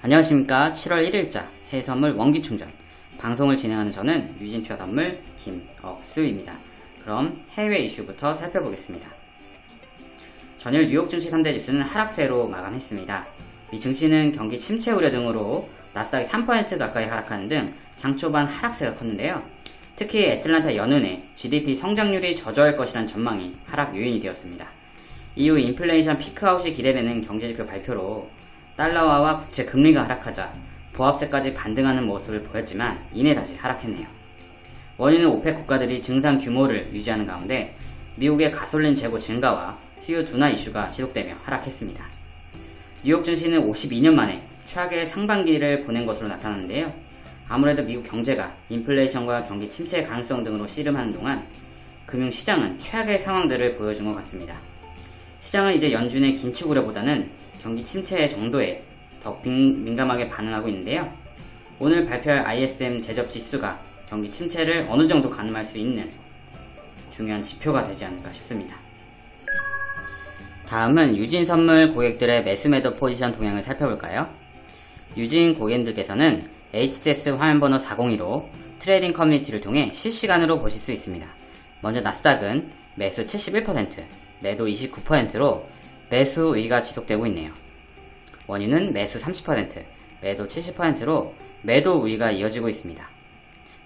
안녕하십니까 7월 1일자 해외선물 원기충전 방송을 진행하는 저는 유진투자선물 김억수입니다. 그럼 해외 이슈부터 살펴보겠습니다. 전일 뉴욕 증시 3대 지수는 하락세로 마감했습니다. 미 증시는 경기 침체 우려 등으로 나스닥이 3% 가까이 하락하는 등 장초반 하락세가 컸는데요. 특히 애틀란타 연은의 GDP 성장률이 저조할 것이란 전망이 하락 요인이 되었습니다. 이후 인플레이션 peak out이 기대되는 경제지표 발표로 달러화와 국채 금리가 하락하자 보합세까지 반등하는 모습을 보였지만 이내 다시 하락했네요. 원인은 OPEC 국가들이 증산 규모를 유지하는 가운데 미국의 가솔린 재고 증가와 수요 둔화 이슈가 지속되며 하락했습니다. 뉴욕 증시는 52년 만에 최악의 상반기를 보낸 것으로 나타났는데요. 아무래도 미국 경제가 인플레이션과 경기 침체 가능성 등으로 씨름하는 동안 금융시장은 최악의 상황들을 보여준 것 같습니다. 시장은 이제 연준의 긴축 우려보다는 경기 침체 정도에 더 민감하게 반응하고 있는데요. 오늘 발표할 ISM 제접 지수가 경기 침체를 어느 정도 가늠할 수 있는 중요한 지표가 되지 않을까 싶습니다. 다음은 유진 선물 고객들의 매수 매도 포지션 동향을 살펴볼까요? 유진 고객님들께서는 HTS 화면번호 402로 trading 커뮤니티를 통해 실시간으로 보실 수 있습니다. 먼저 나스닥은 매수 71%, 매도 29%로 매수 우위가 지속되고 있네요. 오일은 매수 30%, 매도 70%로 매도 우위가 이어지고 있습니다.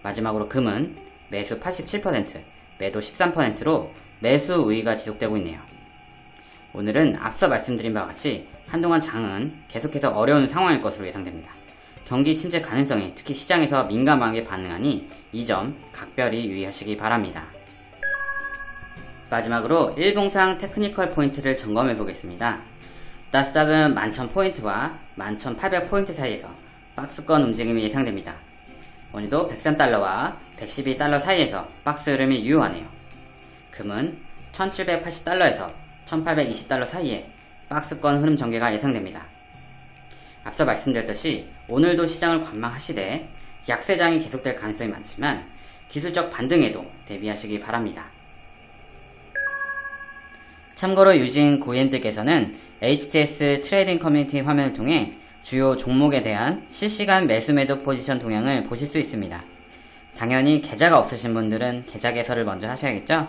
마지막으로 금은 매수 87%, 매도 13%로 매수 우위가 지속되고 있네요. 오늘은 앞서 말씀드린 바와 같이 한동안 장은 계속해서 어려운 상황일 것으로 예상됩니다. 경기 침체 가능성에 특히 시장에서 민감하게 반응하니 이 점 각별히 유의하시기 바랍니다. 마지막으로 일봉상 technical 포인트를 점검해 보겠습니다. 나스닥은 11,000포인트와 11,800포인트 사이에서 박스권 움직임이 예상됩니다. 오일도 103달러와 112달러 사이에서 박스 흐름이 유효하네요. 금은 1780달러에서 1820달러 사이에 박스권 흐름 전개가 예상됩니다. 앞서 말씀드렸듯이 오늘도 시장을 관망하시되 약세장이 계속될 가능성이 많지만 기술적 반등에도 대비하시기 바랍니다. 참고로 유진 고객님들께서는 HTS trading 커뮤니티 화면을 통해 주요 종목에 대한 실시간 매수 매도 포지션 동향을 보실 수 있습니다. 당연히 계좌가 없으신 분들은 계좌 개설을 먼저 하셔야겠죠?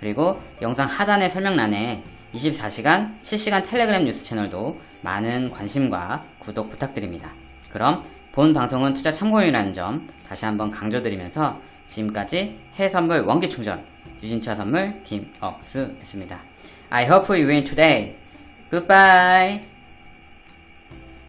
그리고 영상 하단의 설명란에 24시간 실시간 텔레그램 뉴스 채널도 많은 관심과 구독 부탁드립니다. 그럼 본 방송은 투자 참고용이라는 점 다시 한번 강조드리면서 지금까지 해외선물 원기충전 유진차 선물 김억수였습니다. I hope you win today. Goodbye.